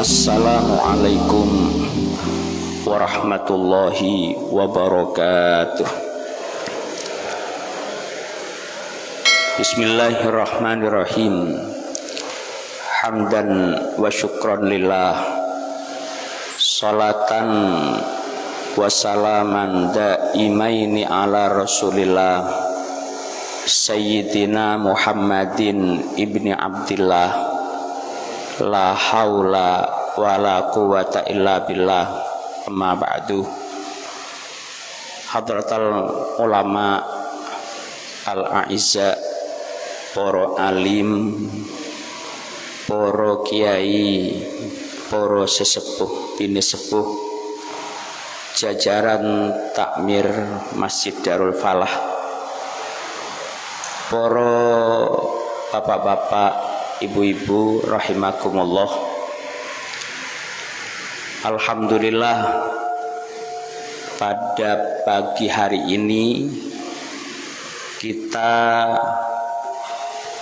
Assalamualaikum warahmatullahi wabarakatuh. Bismillahirrahmanirrahim. Hamdan wa syukran lillah. Salatan wa salaman daimaini ala rasulillah. Sayyidina Muhammadin ibni Abdillah La haula wa la quwata illa billah. Amma ba'du. Hadratal ulama Al-A'izza Poro alim Poro kiai Poro sesepuh Bini sepuh. Jajaran takmir Masjid Darul Falah. Poro bapak-bapak Ibu-ibu rahimakumullah. Alhamdulillah pada pagi hari ini kita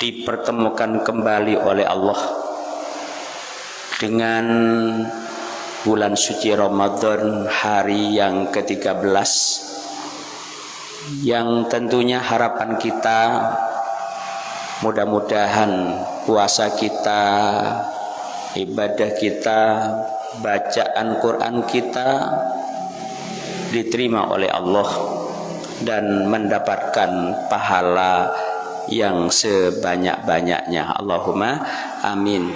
dipertemukan kembali oleh Allah dengan bulan suci Ramadan hari yang ke-13 yang tentunya harapan kita mudah-mudahan puasa kita ibadah kita bacaan Quran kita diterima oleh Allah dan mendapatkan pahala yang sebanyak-banyaknya. Allahumma amin.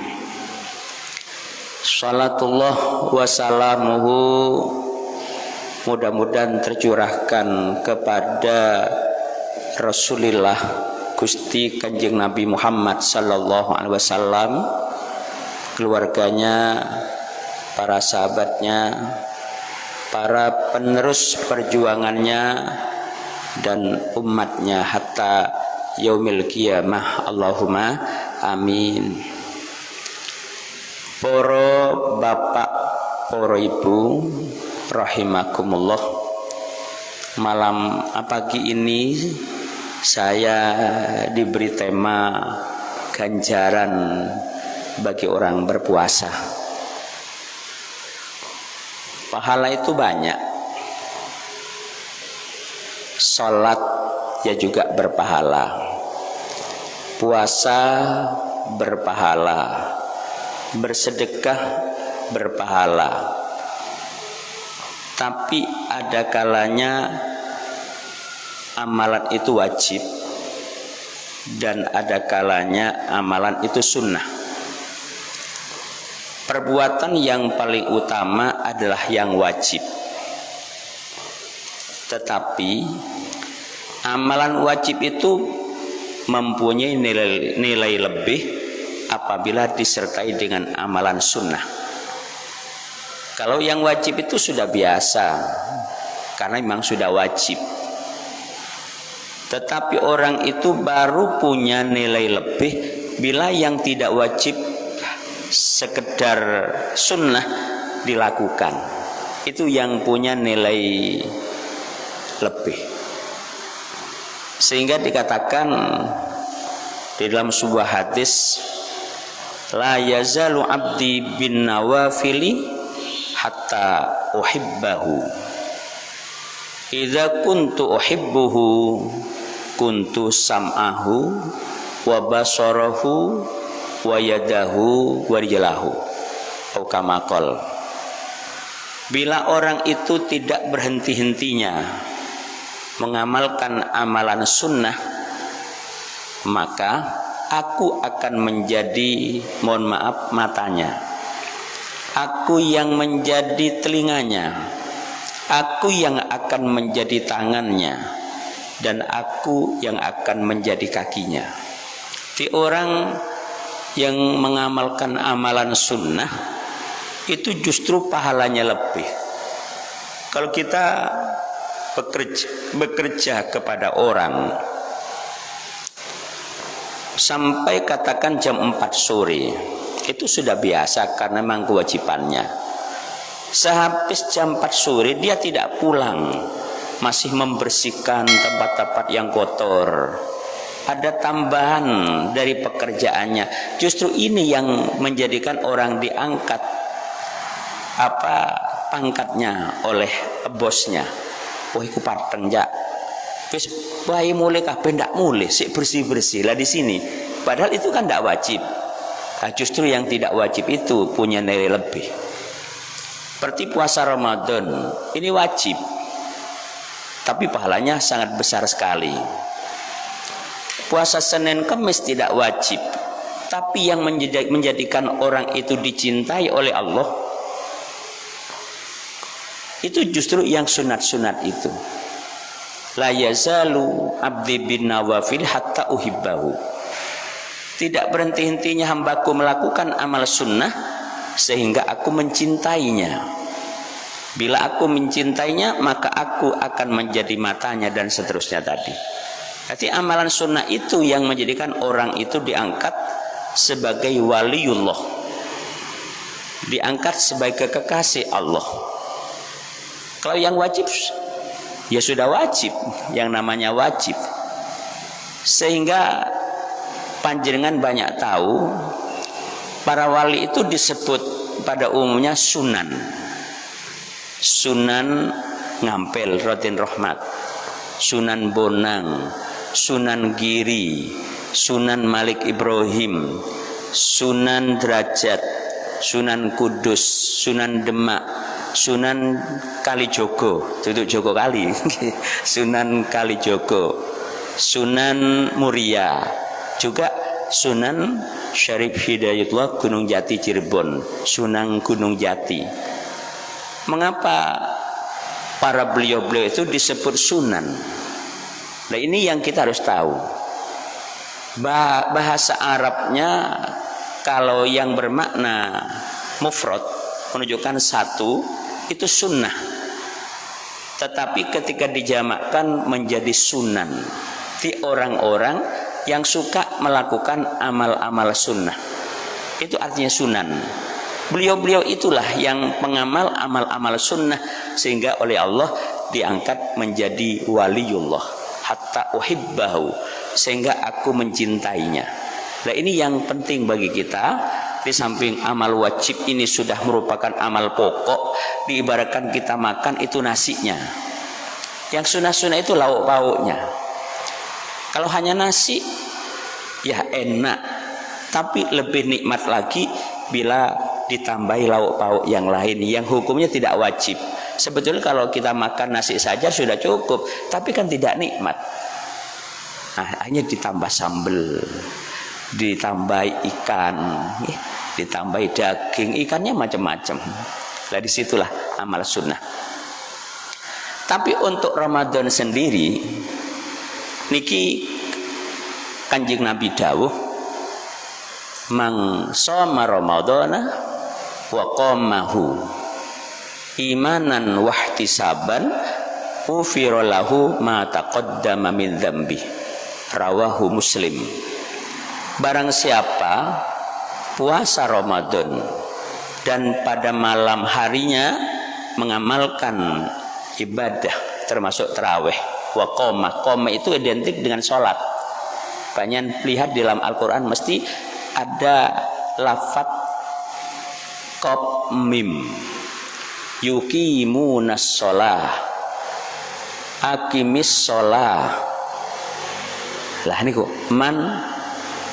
Salatullah wassalamuhu. Mudah-mudahan tercurahkan kepada Rasulullah Gusti Kanjeng Nabi Muhammad sallallahu alaihi wasallam keluarganya para sahabatnya para penerus perjuangannya dan umatnya hatta yaumil qiyamah. Allahumma amin. Poro bapak poro ibu rahimakumullah. Malam pagi ini saya diberi tema ganjaran bagi orang berpuasa. Pahala itu banyak. Sholat ya juga berpahala. Puasa berpahala. Bersedekah berpahala. Tapi ada kalanya amalan itu wajib dan ada kalanya amalan itu sunnah. Perbuatan yang paling utama adalah yang wajib. Tetapi amalan wajib itu mempunyai nilai, nilai lebih apabila disertai dengan amalan sunnah. Kalau yang wajib itu sudah biasa karena memang sudah wajib tetapi orang itu baru punya nilai lebih bila yang tidak wajib sekedar sunnah dilakukan. Itu yang punya nilai lebih. Sehingga dikatakan di dalam sebuah hadis la yazalu abdi bin nawafili hatta uhibbahu. Idza kuntu uhibbuhu kuntu sam'ahu wa basarahu wa yadahu wa kamakol bila orang itu tidak berhenti-hentinya mengamalkan amalan sunnah maka aku akan menjadi mohon maaf matanya. Aku yang menjadi telinganya. Aku yang akan menjadi tangannya dan aku yang akan menjadi kakinya. Di orang yang mengamalkan amalan sunnah itu justru pahalanya lebih. Kalau kita bekerja, bekerja kepada orang sampai katakan jam 4 sore itu sudah biasa karena memang kewajibannya. Sehabis jam 4 sore dia tidak pulang masih membersihkan tempat-tempat yang kotor. Ada tambahan dari pekerjaannya. Justru ini yang menjadikan orang diangkat apa pangkatnya oleh bosnya. Wah iku parteng jak wis wae mulai kabeh ndak mulai sik bersih-bersih lah di sini. Padahal itu kan ndak wajib. Nah, justru yang tidak wajib itu punya nilai lebih. Seperti puasa Ramadan ini wajib tapi pahalanya sangat besar sekali. Puasa Senin Kemis tidak wajib. Tapi yang menjadikan orang itu dicintai oleh Allah itu justru yang sunat-sunat itu. La yazalu abdi bin nawafil hatta uhibbahu. Tidak berhenti-hentinya hambaku melakukan amal sunnah sehingga aku mencintainya bila aku mencintainya maka aku akan menjadi matanya dan seterusnya tadi. Jadi amalan sunnah itu yang menjadikan orang itu diangkat sebagai waliullah. Diangkat sebagai kekasih Allah. Kalau yang wajib ya sudah wajib. Yang namanya wajib. Sehingga panjenengan banyak tahu para wali itu disebut pada umumnya sunan sunan ngampel rotin rahmat. Sunan bonang sunan giri Sunan Malik Ibrahim, Sunan Derajat, Sunan Kudus, Sunan Demak, Sunan Kalijogo, itu Jogo Kali, Sunan Kalijogo, Sunan Muria, juga Sunan Syarif Hidayatullah Gunung Jati Cirebon, Sunan Gunung Jati. Mengapa para beliau-beliau itu disebut sunan? Nah ini yang kita harus tahu. Bahasa Arabnya kalau yang bermakna mufrad menunjukkan satu itu sunnah. Tetapi ketika dijamakkan menjadi sunan di orang-orang yang suka melakukan amal-amal sunnah itu artinya sunan beliau-beliau itulah yang mengamal amal-amal sunnah sehingga oleh Allah diangkat menjadi waliullah hatta uhibbahu sehingga aku mencintainya. Nah ini yang penting bagi kita. Di samping amal wajib ini sudah merupakan amal pokok diibaratkan kita makan itu nasinya. Yang sunnah-sunnah itu lauk pauknya kalau hanya nasi ya enak. Tapi lebih nikmat lagi bila ditambahi lauk pauk yang lain yang hukumnya tidak wajib. Sebetulnya kalau kita makan nasi saja sudah cukup tapi kan tidak nikmat. Nah, hanya ditambah sambel ditambah ikan ya, ditambah daging ikannya macam-macam. Lah di situlah amal sunnah. Tapi untuk Ramadan sendiri niki kanjeng Nabi dawuh mang soma Ramadana wa qamahu. Imanan wahtisaban ufira lahu ma taqaddama min dzambi rawahu muslim. Barang siapa puasa Ramadan dan pada malam harinya mengamalkan ibadah termasuk terawih wa qoma qoma itu identik dengan sholat. Banyak lihat dalam Al-Quran mesti ada lafat kop mim. Yukimunas sholah akimis sholah lah niku man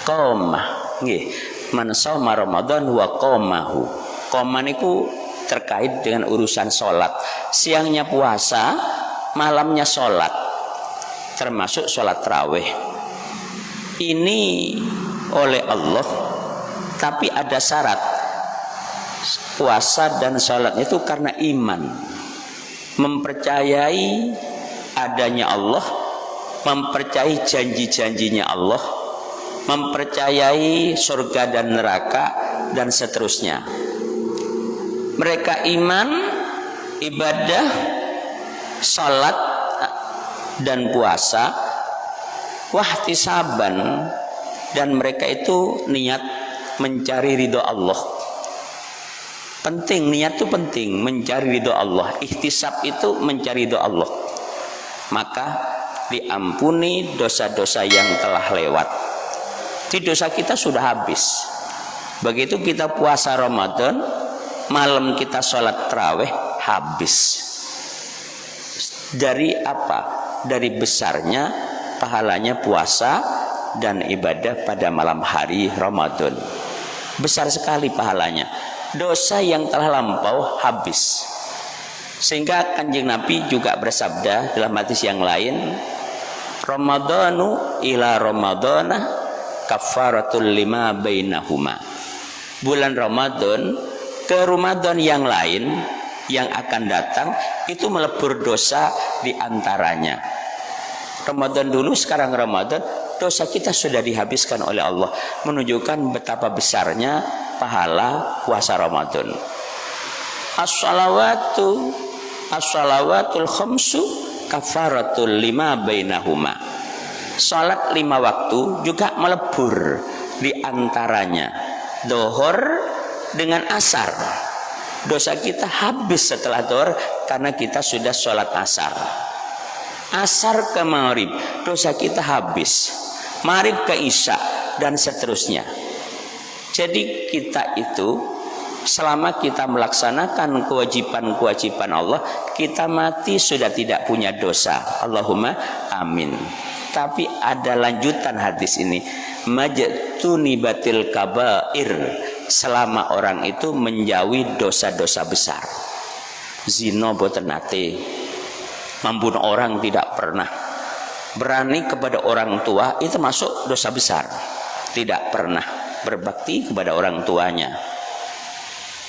qoma nggih man shoma ramadan wa qamahu qoma niku terkait dengan urusan sholat siangnya puasa malamnya sholat termasuk sholat terawih ini oleh Allah tapi ada syarat puasa dan sholat itu karena iman. Mempercayai adanya Allah mempercayai janji-janjinya Allah mempercayai surga dan neraka dan seterusnya. Mereka iman ibadah salat dan puasa wahtisaban dan mereka itu niat mencari ridho Allah penting niat itu penting. Mencari ridho Allah. Ihtisab itu mencari ridho Allah. Maka diampuni dosa-dosa yang telah lewat. Di dosa kita sudah habis. Begitu kita puasa Ramadan malam kita sholat terawih habis. Dari apa? Dari besarnya pahalanya puasa dan ibadah pada malam hari Ramadan. Besar sekali pahalanya dosa yang telah lampau habis. Sehingga kanjeng Nabi juga bersabda dalam hadis yang lain Ramadanu ila Ramadana kafaratul lima bainahuma. Bulan Ramadan ke Ramadan yang lain yang akan datang itu melebur dosa di antaranya. Ramadan dulu sekarang Ramadan dosa kita sudah dihabiskan oleh Allah. Menunjukkan betapa besarnya pahala puasa Ramadan. As-salawatu as-salawatul khamsu kafaratul lima bainahuma. Salat lima waktu juga melebur di antaranya. Dohor dengan asar dosa kita habis setelah dohor karena kita sudah sholat asar asar ke maghrib dosa kita habis maghrib ke isya dan seterusnya jadi kita itu selama kita melaksanakan kewajiban-kewajiban Allah kita mati sudah tidak punya dosa. Allahumma amin. Tapi ada lanjutan hadis ini. Majtuni batil kabair. Selama orang itu menjauhi dosa-dosa besar. Zina boten nate. Membunuh orang tidak pernah. Berani kepada orang tua itu masuk dosa besar. Tidak pernah berbakti kepada orang tuanya.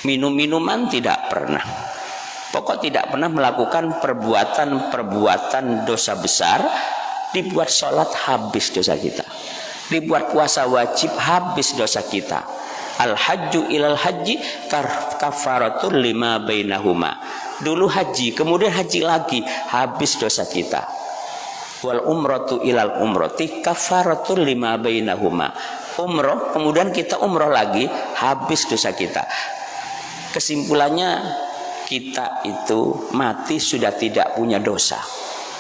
Minum-minuman tidak pernah. Pokok tidak pernah melakukan perbuatan-perbuatan dosa besar dibuat sholat habis dosa kita. Dibuat puasa wajib habis dosa kita. Al hajju ilal haji kafaratul lima bainahuma. Dulu haji kemudian haji lagi habis dosa kita. Wal umratu ilal umrati kafaratul lima bainahuma umroh kemudian kita umroh lagi habis dosa kita. Kesimpulannya kita itu mati sudah tidak punya dosa.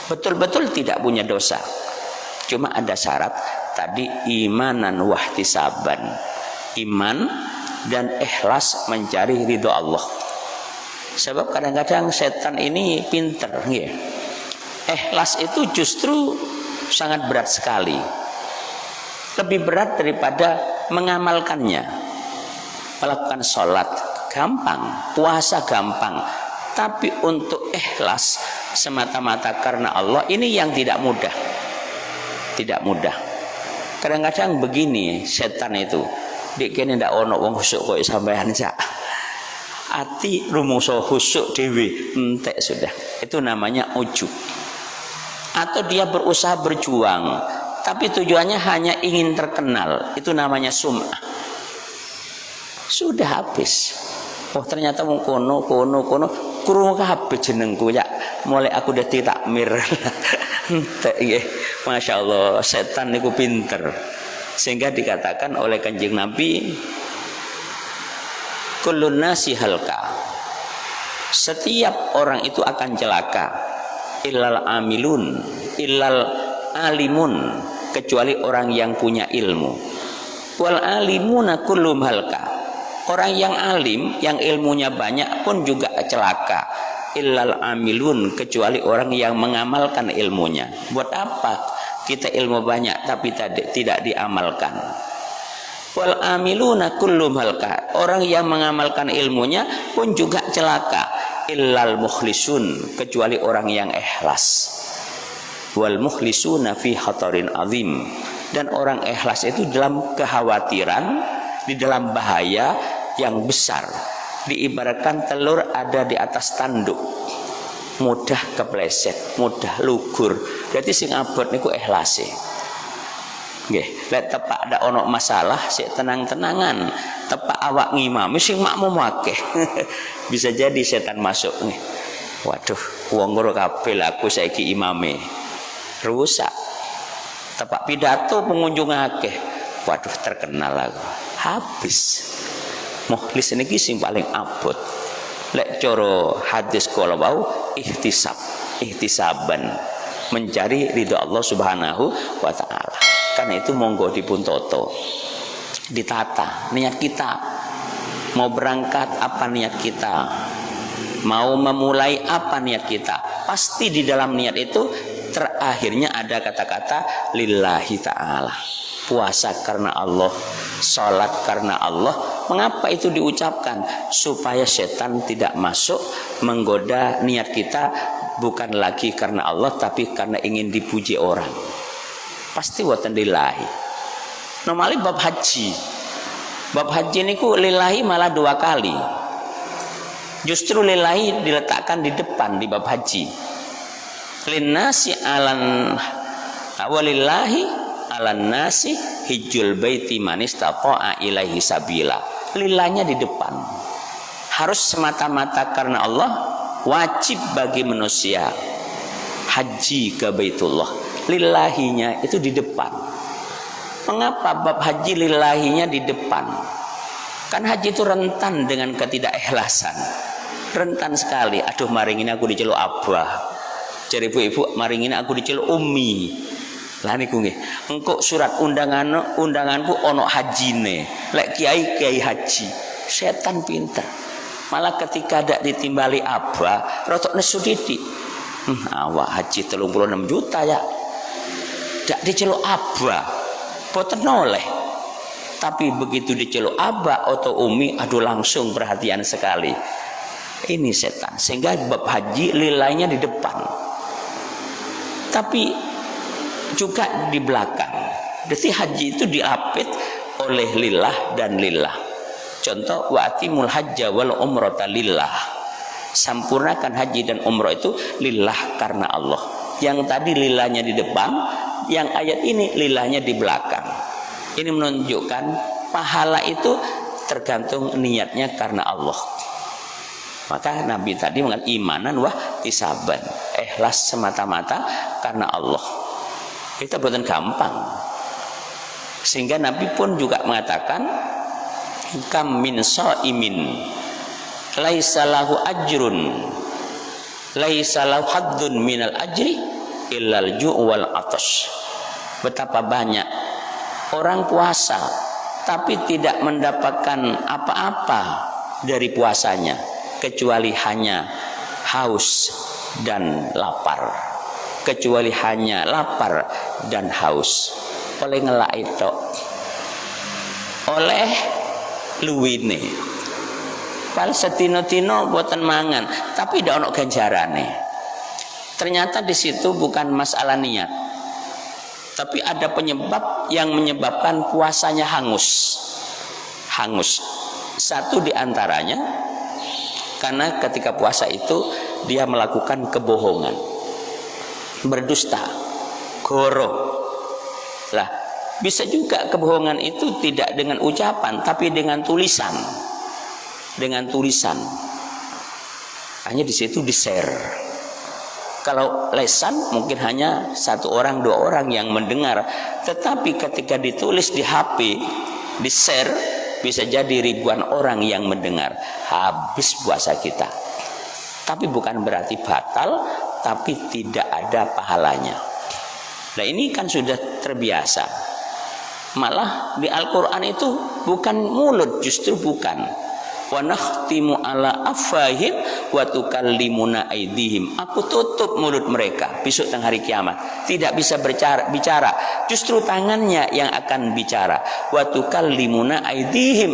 Betul-betul tidak punya dosa. Cuma ada syarat tadi imanan wahtisaban. Iman dan ikhlas mencari ridho Allah. Sebab kadang-kadang setan ini pinter ya. ikhlas itu justru sangat berat sekali lebih berat daripada mengamalkannya. Melakukan sholat gampang. Puasa gampang. Tapi untuk ikhlas semata-mata karena Allah ini yang tidak mudah. Tidak mudah. Kadang-kadang begini setan itu. Kene ndak ono wong khusuk kok sampean sak. Ati rumangsa khusuk dhewe entek sudah. Itu namanya ujub. Atau dia berusaha berjuang tapi tujuannya hanya ingin terkenal. Itu namanya sum'ah. Sudah habis. Oh ternyata mau kono kono kono kurung kabeh jenengku ya. Mulai aku dadi takmir. Nggih. Masya Allah setan niku pinter sehingga dikatakan oleh kanjeng Nabi kullun halka setiap orang itu akan celaka illal amilun illal alimun kecuali orang yang punya ilmu. Wal alimuna kullum halka. Orang yang alim yang ilmunya banyak pun juga celaka. Illal amilun kecuali orang yang mengamalkan ilmunya. Buat apa? Kita ilmu banyak tapi tidak diamalkan. Wal amiluna kullum halka. Orang yang mengamalkan ilmunya pun juga celaka. Illal mukhlisun kecuali orang yang ikhlas wal mukhlisuna fi hatarin azim dan orang ikhlas itu dalam kekhawatiran di dalam bahaya yang besar diibaratkan telur ada di atas tanduk mudah kepleset mudah lugur Berarti sing abot niku ikhlase. Nggih, lek tepak ada ono masalah sik tenang-tenangan, tepak awak ngimam sing makmum akeh. Bisa jadi setan masuk nih. Waduh, wong ngoro kabeh aku saiki imame. Rusak. Tepak pidato pengunjung akeh. Waduh, terkenal aku. Habis. Mukhlis ini sing paling abot. Lek coro hadis kalau bau ihtisab, ihtisaban mencari ridho Allah Subhanahu wa taala. Karena itu monggo dipun toto. Ditata niat kita. mau berangkat apa niat kita mau memulai apa niat kita pasti di dalam niat itu terakhirnya ada kata-kata lillahi ta'ala. Puasa karena Allah sholat karena Allah. Mengapa itu diucapkan? Supaya setan tidak masuk menggoda niat kita bukan lagi karena Allah tapi karena ingin dipuji orang. Pasti watan lillahi. Normalnya bab haji. Bab haji ini ku lillahi malah dua kali. Justru lillahi diletakkan di depan di bab haji linnasi alan awalillahi alan nasi hijul baiti manis taqa'a ilaihi sabila. Lillahnya di depan. Harus semata-mata karena Allah wajib bagi manusia haji ke Baitullah. Lillahinya itu di depan. Mengapa bab haji lillahinya di depan? Kan haji itu rentan dengan ketidakikhlasan. Rentan sekali. Aduh maring ini aku diceluk abah cari ibu-ibu maring ini aku diceluk umi lah niku nggih engkau surat undangan undanganku ono hajine. Lek kiai kiai haji. Setan pinter. Malah ketika ada ditimbali abah rotok nesu didik. Hmm, awak haji 36 juta ya. Dak diceluk abah. Boten noleh. Tapi begitu diceluk abah atau umi aduh langsung perhatian sekali. Ini setan. Sehingga bab haji lilainya di depan tapi juga di belakang jadi haji itu diapit oleh lillah dan lillah Contoh wa'atimul hajja wal umrata lillah. Sempurnakan haji dan umrah itu lillah karena Allah. Yang tadi lillahnya di depan, yang ayat ini lillahnya di belakang. Ini menunjukkan pahala itu tergantung niatnya karena Allah. Maka Nabi tadi mengatakan imanan wah tisaban. Ikhlas semata-mata karena Allah. Kita buatan gampang. Sehingga Nabi pun juga mengatakan kam min saimin laisa lahu ajrun laisa lahu haddun minal ajri illal ju' wal atas betapa banyak orang puasa tapi tidak mendapatkan apa-apa dari puasanya kecuali hanya haus dan lapar. Kecuali hanya lapar dan haus. Oleh ngelak itu oleh luwine. Pal setino-tino buatan mangan tapi tidak ono ganjarane. Ternyata di situ bukan masalah niat tapi ada penyebab yang menyebabkan puasanya hangus. Hangus. Satu di antaranya karena ketika puasa itu dia melakukan kebohongan berdusta goro lah bisa juga kebohongan itu tidak dengan ucapan tapi dengan tulisan. Dengan tulisan. Hanya di situ di-share. Kalau lesan mungkin hanya satu orang dua orang yang mendengar, tetapi ketika ditulis di HP, di-share bisa jadi ribuan orang yang mendengar. Habis puasa kita. Tapi bukan berarti batal, tapi tidak ada pahalanya. Nah ini kan sudah terbiasa Malah di Al-Quran itu bukan mulut, justru bukan. Wa nakhtimu ala afahim wa tukallimuna aidihim. Aku tutup mulut mereka besok tengah hari kiamat. Tidak bisa berbicara, bicara. Justru tangannya yang akan bicara. Wa tukallimuna aidihim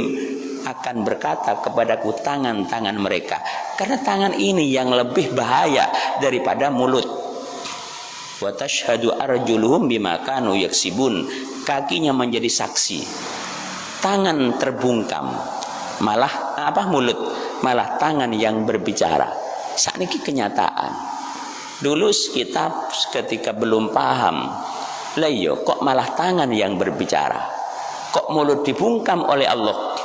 akan berkata kepadaku tangan-tangan mereka. Karena tangan ini yang lebih bahaya daripada mulut. Wa tashhadu arjuluhum bima kanu yaksibun kakinya menjadi saksi tangan terbungkam malah apa mulut malah tangan yang berbicara. Saat ini kenyataan. Dulu kita ketika belum paham leyo iya, kok malah tangan yang berbicara? Kok mulut dibungkam oleh Allah?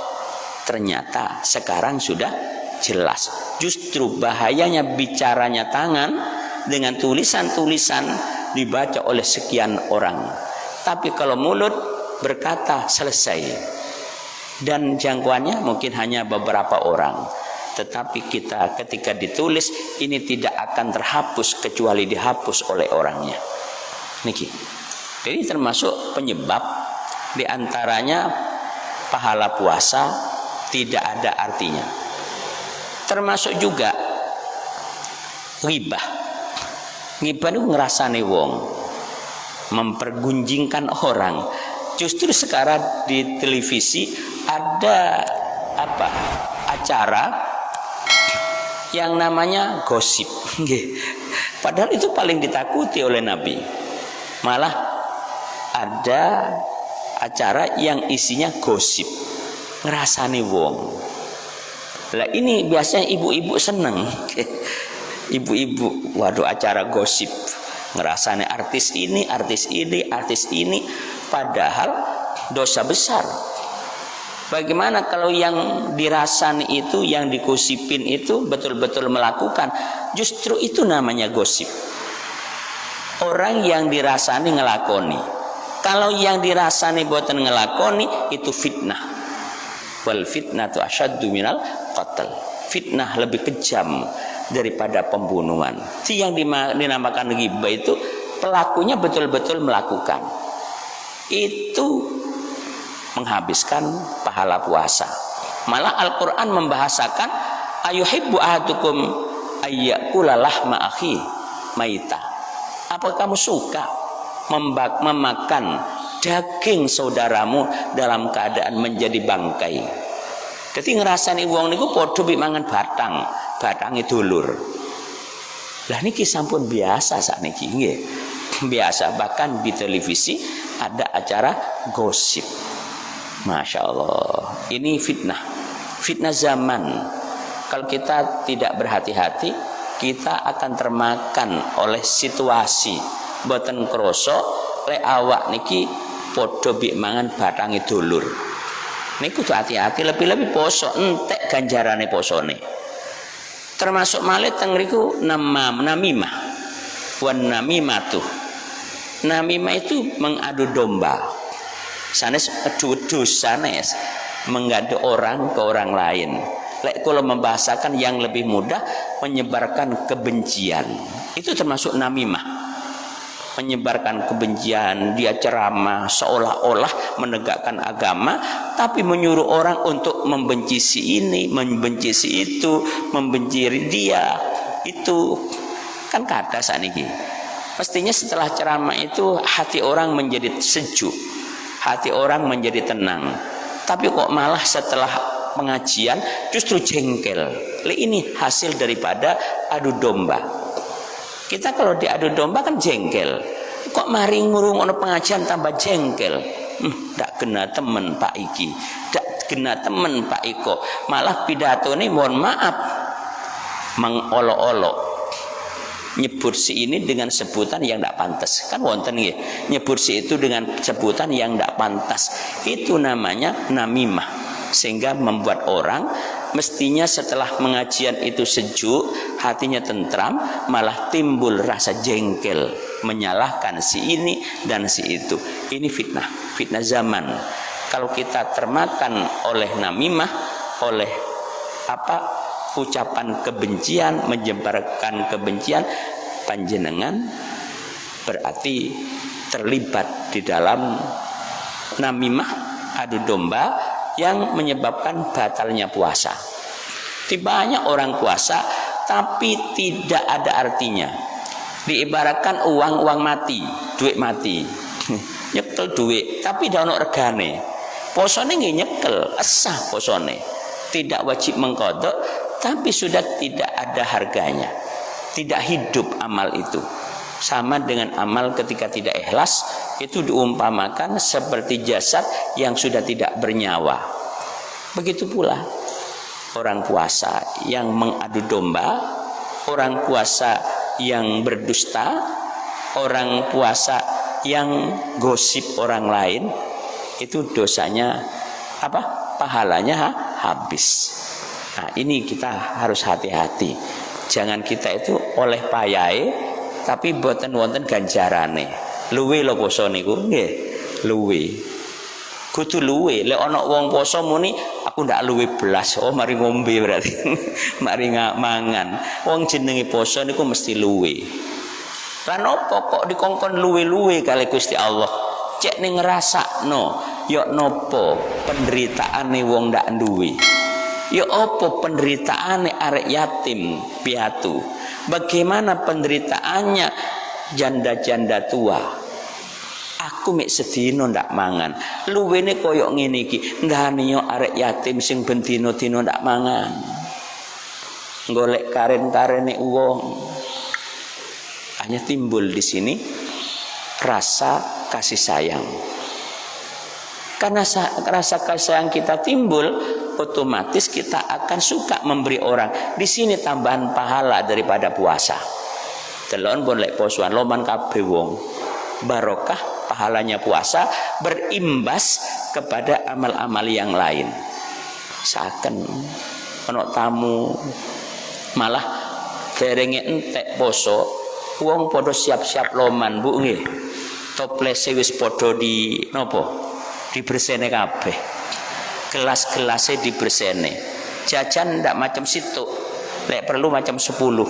Ternyata sekarang sudah jelas. Justru bahayanya bicaranya tangan dengan tulisan-tulisan dibaca oleh sekian orang. Tapi kalau mulut berkata selesai. Dan jangkauannya mungkin hanya beberapa orang. Tetapi kita ketika ditulis ini tidak akan terhapus kecuali dihapus oleh orangnya. Niki. Jadi termasuk penyebab di antaranya pahala puasa tidak ada artinya termasuk juga ribah ribah itu ngerasane wong mempergunjingkan orang justru sekarang di televisi ada apa acara yang namanya gosip. Padahal itu paling ditakuti oleh Nabi. Malah ada acara yang isinya gosip. Ngerasani wong. Lah ini biasanya ibu-ibu seneng. Ibu-ibu waduh acara gosip. Ngerasani artis ini artis ini artis ini. Padahal dosa besar bagaimana kalau yang dirasani itu yang dikusipin itu betul-betul melakukan? Justru itu namanya gosip. Orang yang dirasani ngelakoni. Kalau yang dirasani buatan ngelakoni itu fitnah. Wal fitnah tu asyaddu minal qatl. Fitnah lebih kejam daripada pembunuhan. Si yang dinamakan ghibah itu pelakunya betul-betul melakukan. Itu menghabiskan pahala puasa. Malah Al-Quran membahasakan ayuhibbu ahadukum ayyakula lahma akhi maita. Apa kamu suka memakan daging saudaramu dalam keadaan menjadi bangkai? Jadi ngerasani wong niku padha mangan batang batang itu lur lah niki sampun biasa saat niki nggih. Biasa bahkan di televisi ada acara gosip Masya Allah. Ini fitnah. Fitnah zaman. Kalau kita tidak berhati-hati kita akan termakan oleh situasi. Boten kroso le awak niki podo bik mangan batangi dulur. Niku tuh hati-hati lebih-lebih poso entek ganjarane posone. Termasuk malet tengriku nama namimah. Wan namimatu namimah itu mengadu domba sanes dus sanes mengadu orang ke orang lain Lek kalau membahasakan yang lebih mudah menyebarkan kebencian. Itu termasuk namimah. Menyebarkan kebencian, dia ceramah seolah-olah menegakkan agama tapi menyuruh orang untuk membenci si ini, membenci si itu, membenci dia. Itu kan kata saat ini. Pastinya setelah ceramah itu hati orang menjadi sejuk, hati orang menjadi tenang. Tapi kok malah setelah pengajian justru jengkel. Ini hasil daripada adu domba. Kita kalau diadu domba kan jengkel. Kok mari ngurung ono pengajian tambah jengkel. Hmm, kena temen Pak Iki. Dak kena temen Pak Iko. Malah pidato ini mohon maaf mengolok-olok nyebut si ini dengan sebutan yang tidak pantas. Kan wonten ya nyebut si itu dengan sebutan yang tidak pantas. Itu namanya namimah. Sehingga membuat orang mestinya setelah mengajian itu sejuk hatinya tentram malah timbul rasa jengkel menyalahkan si ini dan si itu. Ini fitnah fitnah zaman. Kalau kita termakan oleh namimah oleh apa ucapan kebencian menyebarkan kebencian panjenengan berarti terlibat di dalam namimah adu domba yang menyebabkan batalnya puasa. Banyak orang puasa tapi tidak ada artinya. Diibaratkan uang-uang mati, duit mati. nyekel duit tapi dah ono regane. Posone nggih nyekel, esah posone. Tidak wajib mengkodok tapi sudah tidak ada harganya. Tidak hidup amal itu. Sama dengan amal ketika tidak ikhlas itu diumpamakan seperti jasad yang sudah tidak bernyawa. Begitu pula orang puasa yang mengadu domba, orang puasa yang berdusta, orang puasa yang gosip orang lain, itu dosanya apa? Pahalanya ha? habis. Nah, ini kita harus hati-hati. Jangan kita itu oleh payai tapi buatan wonten ganjarane. Luwe lo poso niku nggih. Luwe. Kudu luwe. Lek ana wong poso muni aku ndak luwe belas oh mari ngombe berarti. Mari mangan. Wong jenenge poso niku mesti luwe. Lan opo kok dikongkon luwe-luwe kali Gusti Allah? Cek ning ngrasakno yo nopo penderitaane wong ndak duwe Ya opo penderitaan arek yatim piatu. Bagaimana penderitaannya janda-janda tua. Aku mek sedino ndak mangan. Luwene koyok ngene iki. Ndane yo arek yatim sing ben dino-dino ndak mangan. Golek karen-karene wong. Hanya timbul di sini rasa kasih sayang. Karena rasa kasih sayang kita timbul, otomatis kita akan suka memberi orang. Di sini tambahan pahala daripada puasa. Telon pun lek posuan loman kabeh wong. Barokah pahalanya puasa berimbas kepada amal-amal yang lain. Saken ono tamu malah derenge entek poso wong podo siap-siap loman Bu nggih. Toplese wis podo di nopo? Dibersene kabeh gelas-gelasnya dibersene jajan ndak macam situ lek perlu macam sepuluh.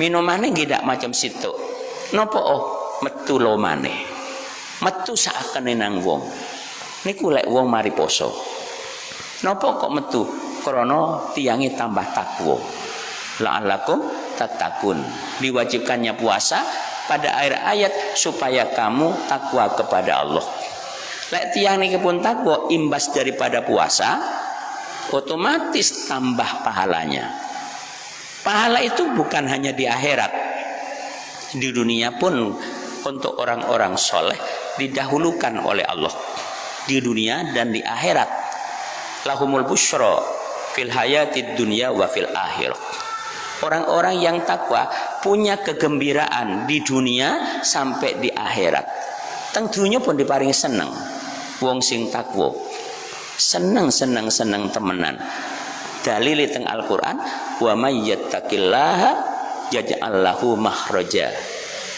Minumannya tidak macam situ nopo oh metu lo mane metu seakan nang wong. Niku lek wong mari poso. Nopo kok metu? Krono tiangi tambah takwo la'allakum tatakun diwajibkannya puasa pada akhir ayat supaya kamu takwa kepada Allah Lek tiang niki pun takwa imbas daripada puasa, otomatis tambah pahalanya. Pahala itu bukan hanya di akhirat. Di dunia pun untuk orang-orang soleh didahulukan oleh Allah. Di dunia dan di akhirat. Lahumul bushro fil hayatid dunia wa fil akhir. Orang-orang yang takwa punya kegembiraan di dunia sampai di akhirat. Teng dunia pun diparingi senang wong sing takwa. Seneng seneng seneng temenan. Dalil teng Al-Qur'an wa may yattaqillaha yaj'al lahu makhraja.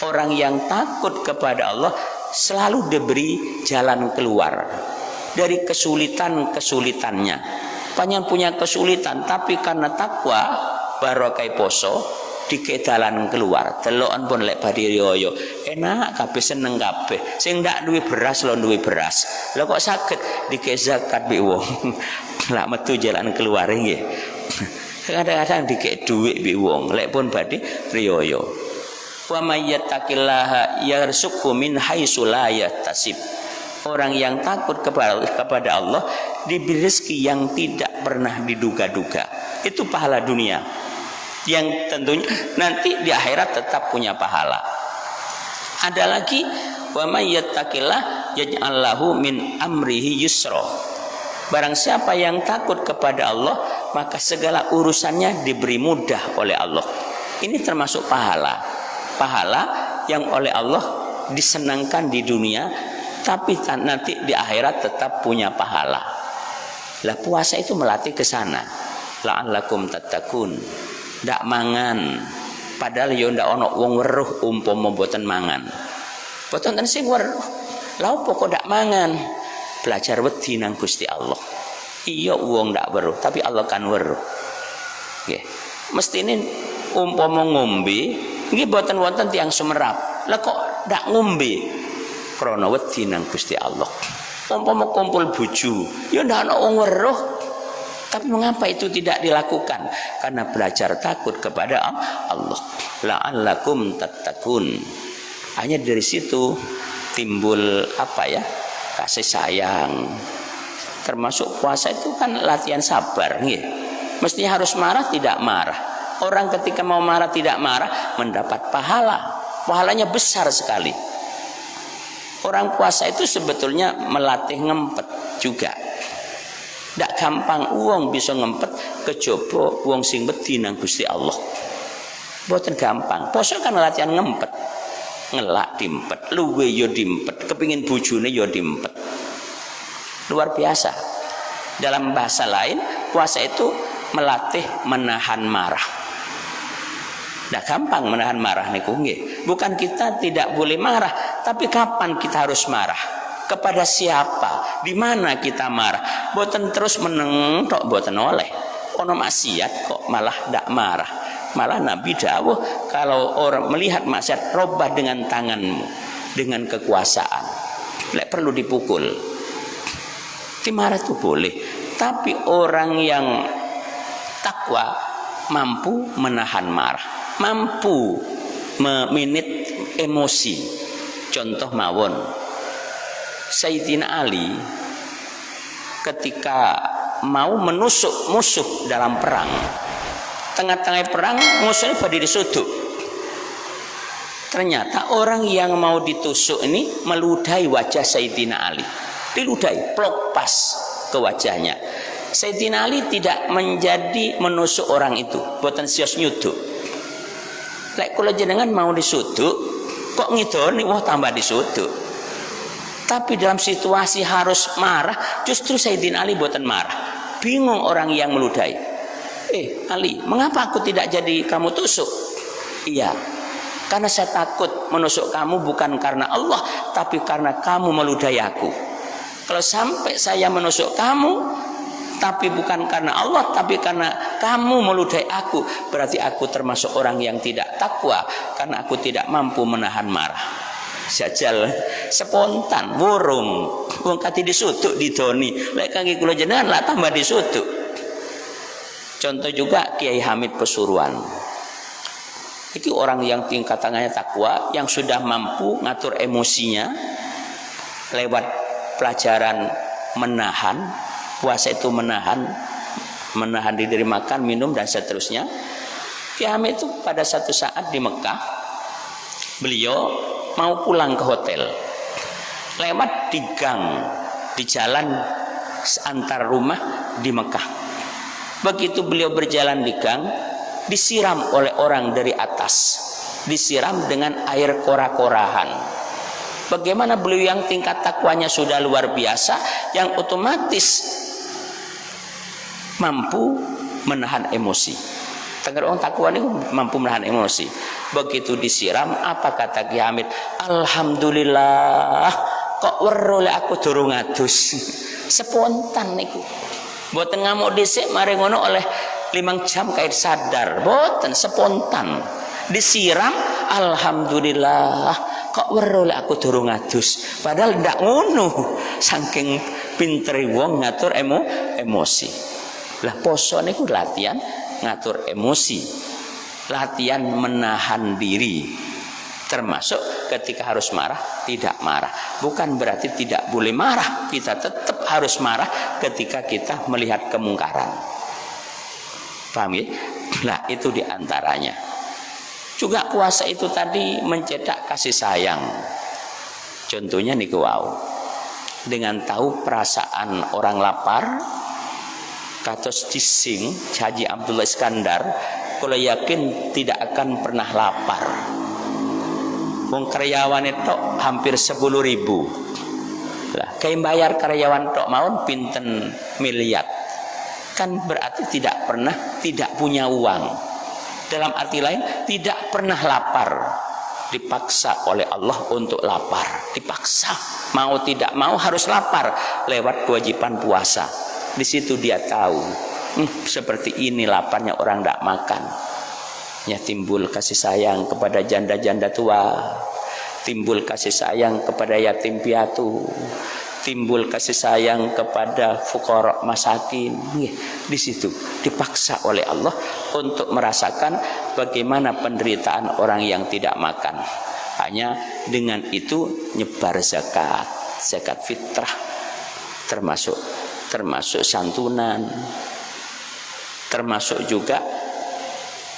Orang yang takut kepada Allah selalu diberi jalan keluar dari kesulitan-kesulitannya. Panjang punya kesulitan tapi karena takwa barokai poso dike dalan keluar delokan pun lek badhe riyo enak kabeh seneng kabeh. Sing ndak duwe beras lo duwe beras. Lho kok saged? Dike zakat bi wong. Lak metu jalan keluar nggih. Kadang-kadang dike duit bi wong lek pun badhe riyo wa may yattaqillaha yarzuqhu min haitsu la yahtasib. Orang yang takut kepada kepada Allah diberi rezeki yang tidak pernah diduga-duga. Itu pahala dunia yang tentunya nanti di akhirat tetap punya pahala. Ada lagi wa may yattaqillah min amrihi yusra. Barang siapa yang takut kepada Allah, maka segala urusannya diberi mudah oleh Allah. Ini termasuk pahala. Pahala yang oleh Allah disenangkan di dunia, tapi nanti di akhirat tetap punya pahala. Lah puasa itu melatih ke sana. La'allakum tattaqun ndak mangan. Padahal yo ndak ono wong weruh umpama mboten mangan. Boten ten sing weruh. Lha opo kok ndak mangan? Belajar wedi nang Gusti Allah. Iya wong ndak weruh tapi Allah kan weruh. Nggih. Mestine umpama ngombe nggih boten wonten tiang sumerap. Lah kok ndak ngombe? Krana wedi nang Gusti Allah. Umpama kumpul bojo ya ndak ono wong weruh tapi mengapa itu tidak dilakukan? Karena belajar takut kepada Allah. La'allakum tattaqun. Hanya dari situ timbul apa ya? Kasih sayang. Termasuk puasa itu kan latihan sabar, nih. Mestinya harus marah tidak marah. Orang ketika mau marah tidak marah mendapat pahala. Pahalanya besar sekali. Orang puasa itu sebetulnya melatih ngempet juga tidak gampang uang bisa ngempet kejaba uang sing wedi nang Gusti Allah. Boten gampang. Poso kan latihan ngempet. Ngelak dimpet, luwe yo dimpet, kepingin bujune yo dimpet. Luar biasa. Dalam bahasa lain, puasa itu melatih menahan marah. Tidak gampang menahan marah nih Bukan kita tidak boleh marah, tapi kapan kita harus marah? Kepada siapa? Di mana kita marah? Boten terus meneng tok boten oleh. Ono maksiat kok malah tidak marah. Malah Nabi dawuh kalau orang melihat maksiat robah dengan tanganmu dengan kekuasaan. Lek perlu dipukul. Dimarah itu boleh. Tapi orang yang takwa mampu menahan marah. Mampu meminit emosi. Contoh mawon Sayyidina Ali ketika mau menusuk musuh dalam perang. Tengah-tengah perang musuhnya berdiri sudut ternyata orang yang mau ditusuk ini meludahi wajah Sayyidina Ali. Diludahi plok pas ke wajahnya. Sayyidina Ali tidak menjadi menusuk orang itu. Buatan sios nyuduk. Kula jenengan mau disuduk kok ngidoni wah tambah disuduk tapi dalam situasi harus marah justru Sayyidina Ali buatan marah. Bingung orang yang meludahi. Eh Ali mengapa aku tidak jadi kamu tusuk? Iya karena saya takut menusuk kamu bukan karena Allah tapi karena kamu meludahi aku. Kalau sampai saya menusuk kamu tapi bukan karena Allah tapi karena kamu meludahi aku berarti aku termasuk orang yang tidak takwa karena aku tidak mampu menahan marah sajal spontan burung wong kati disutuk didoni lek kangge kula jenengan lah tambah disutuk. Contoh juga Kiai Hamid Pesuruan. Itu orang yang tingkatannya takwa yang sudah mampu ngatur emosinya lewat pelajaran menahan puasa itu menahan menahan diri makan minum dan seterusnya. Kiai itu pada satu saat di Mekah beliau mau pulang ke hotel. Lewat di gang di jalan antar rumah di Mekah. Begitu beliau berjalan di gang disiram oleh orang dari atas. Disiram dengan air kora-korahan. Bagaimana beliau yang tingkat takwanya sudah luar biasa yang otomatis mampu menahan emosi. Tengger orang takwa ini mampu menahan emosi. Begitu disiram, apa kata Ki Hamid? Alhamdulillah, kok werole aku durung adus. Spontan niku. Boten ngamuk dhisik mari ngono oleh limang jam kait sadar. Boten spontan. Disiram, alhamdulillah, kok werole aku durung adus. Padahal ndak ngono. Saking pinter wong ngatur emo emosi. Lah poso niku latihan ngatur emosi. Latihan menahan diri. Termasuk ketika harus marah, tidak marah. Bukan berarti tidak boleh marah. Kita tetap harus marah ketika kita melihat kemungkaran. Paham ya? Nah, itu di antaranya. Juga puasa itu tadi mencetak kasih sayang. Contohnya nih wow. Dengan tahu perasaan orang lapar, katos cising Haji Abdullah Iskandar kalau yakin tidak akan pernah lapar. Wong karyawan itu hampir 10 ribu. Lah kayak bayar karyawan tok maun pinten miliar? Kan berarti tidak pernah tidak punya uang. Dalam arti lain tidak pernah lapar. Dipaksa oleh Allah untuk lapar. Dipaksa mau tidak mau harus lapar lewat kewajiban puasa di situ dia tahu hmm, seperti ini laparnya orang tidak makan. Ya timbul kasih sayang kepada janda-janda tua. Timbul kasih sayang kepada yatim piatu. Timbul kasih sayang kepada fukorok masakin. Di situ dipaksa oleh Allah untuk merasakan bagaimana penderitaan orang yang tidak makan. Hanya dengan itu nyebar zakat. Zakat fitrah termasuk termasuk santunan termasuk juga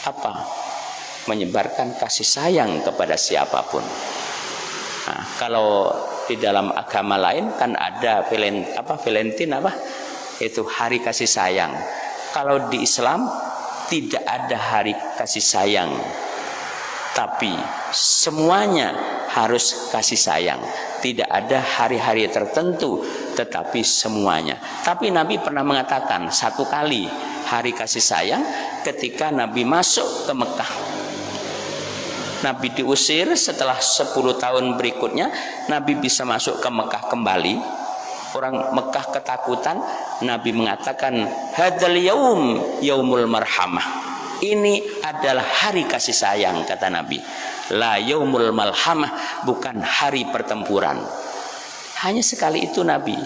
apa? Menyebarkan kasih sayang kepada siapa pun. Nah, kalau di dalam agama lain kan ada Valent, apa Valentine apa? Itu hari kasih sayang. Kalau di Islam tidak ada hari kasih sayang. Tapi semuanya harus kasih sayang. Tidak ada hari-hari tertentu tetapi semuanya. Tapi Nabi pernah mengatakan satu kali hari kasih sayang ketika Nabi masuk ke Mekah. Nabi diusir setelah 10 tahun berikutnya Nabi bisa masuk ke Mekah kembali. Orang Mekah ketakutan Nabi mengatakan hadal yaum yaumul marhamah. Ini adalah hari kasih sayang kata Nabi. La yaumul malhamah bukan hari pertempuran hanya sekali itu Nabi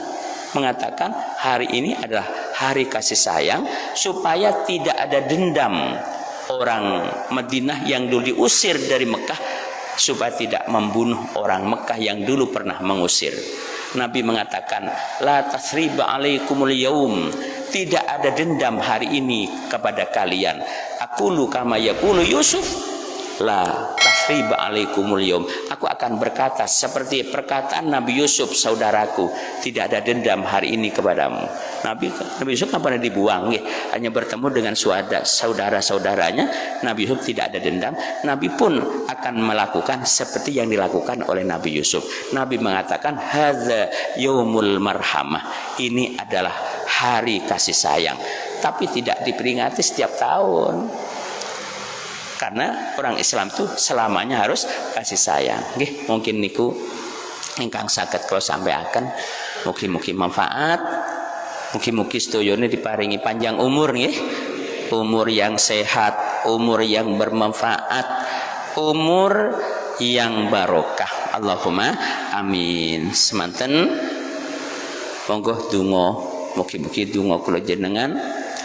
mengatakan hari ini adalah hari kasih sayang supaya tidak ada dendam orang Madinah yang dulu diusir dari Mekah supaya tidak membunuh orang Mekah yang dulu pernah mengusir. Nabi mengatakan, La tasriba alaikumul yaum. Tidak ada dendam hari ini kepada kalian. Aku lu kama yakulu Yusuf. La tasriba alaikumul yaum. Aku akan berkata seperti perkataan Nabi Yusuf saudaraku. Tidak ada dendam hari ini kepadamu. Nabi Nabi Yusuf kan pernah dibuang ya. hanya bertemu dengan saudara-saudaranya Nabi Yusuf tidak ada dendam Nabi pun akan melakukan seperti yang dilakukan oleh Nabi Yusuf Nabi mengatakan hadza yaumul marhamah ini adalah hari kasih sayang tapi tidak diperingati setiap tahun karena orang Islam itu selamanya harus kasih sayang Gih, mungkin niku ingkang sakit kalau sampai akan mungkin-mungkin manfaat Mugi-mugi sedayane diparingi panjang umur nggih. Umur yang sehat, umur yang bermanfaat, umur yang barokah. Allahumma amin. Semanten monggo donga mugi-mugi donga kula jenengan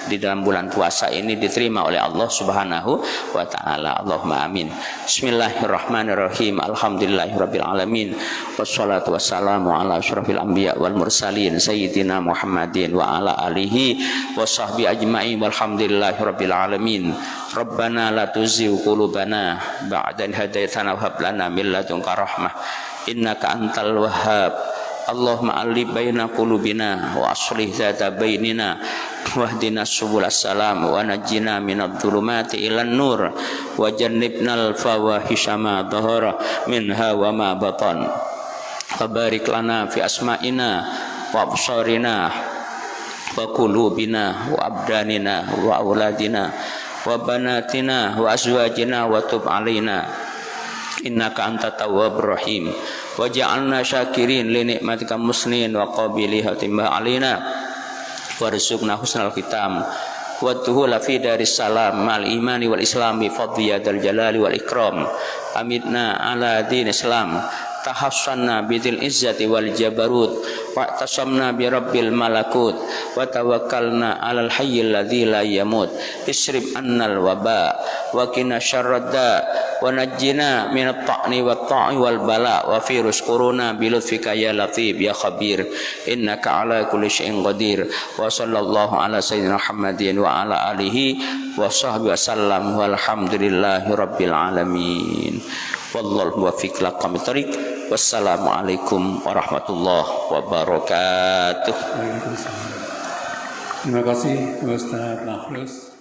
di dalam bulan puasa ini diterima oleh Allah Subhanahu wa taala. Allahumma amin. Bismillahirrahmanirrahim. Alhamdulillahirabbil alamin. Wassalatu wassalamu ala asyrafil anbiya wal mursalin sayyidina Muhammadin wa ala alihi wa sahbi ajma'in walhamdulillahirabbil alamin. Rabbana la tuzigh qulubana ba'da idh hadaytana wa hab lana min ladunka rahmah. Innaka antal wahhab. Allahumma alif baina qulubina wa aslih zata bainina wahdina subul salam wa najjina minadh dhulumati ilan nur wa jannibnal fawahisha ma dhahara minha wa ma batan. Wa barik lana fi asma'ina wa absarina wa qulubina wa abdanina wa auladina wa banatina wa azwajina wa tub alaina innaka anta tawwabur rahim. Waj'alna syakirin li nikmatika muslimin wa qabiliha timbah alina. Warzuqna husnal khitam. Wa tuhula fi daris salam mal imani wal islami fadli dal jalali wal ikram. Amitna ala din islam tahassanna bidil izzati wal jabarut. Wa tasamna bi rabbil malakut. Wa tawakkalna alal hayyil ladzi la yamut. Isrib annal waba. Wa qina syarradda. Wa najjina min at-ta'ni wa ta'i wal bala. Wa fi rusquruna bi lutfika ya latif ya khabir. Innaka ala kulli syai'in qadir. Wa sallallahu ala sayyidina Wallahu muwaffiq laqam tariq Wassalamualaikum warahmatullahi wabarakatuh. Terima kasih Ustaz Nafrus.